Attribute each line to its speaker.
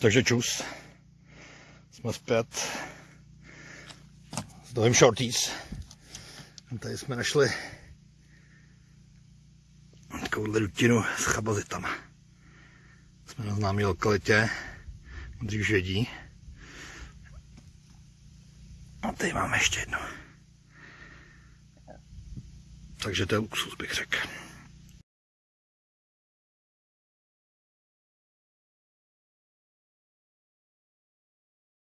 Speaker 1: Takže čus. Jsme zpět s novým shorties. Tady jsme našli takovouhle dutinu s chabazitama. Jsme na známé lokalitě, Modří Žedí. A tady máme ještě jednu. Takže to je luxus, bych řekl.